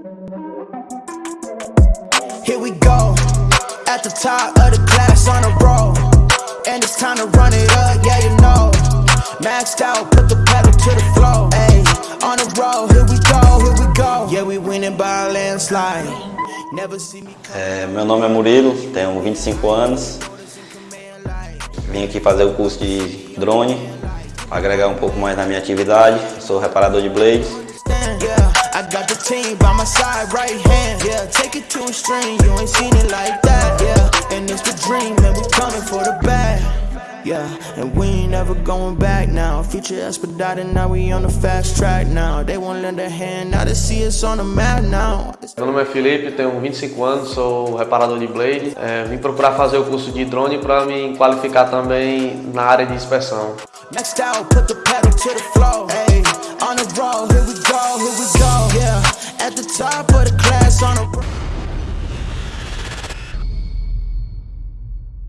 Here we go, at the top of the class on a roll. And it's time to run it up, yeah, you know. Maxed out, put the pedal to the floor. On the road, here we go, here we go. Yeah, we winning by a landslide. É, meu nome é Murilo, tenho 25 anos. Vim aqui fazer o curso de drone, agregar um pouco mais na minha atividade. Sou reparador de blades. I got the team by my side, right hand. Yeah, take it to a string, you ain't seen it like that. Yeah, and it's the dream, and we coming for the bag. Yeah, and we ain't never going back now. Future expedited, now we on the fast track now. They won't lend a hand, now they see us on the map now. Meu nome é Felipe, tenho 25 anos, sou reparador de blade. É, vim procurar fazer o curso de drone para me qualificar também na área de inspeção. Next out, put the pedal to the floor. Hey, on the road, here we go, here we go. Yeah, at the top of the class on the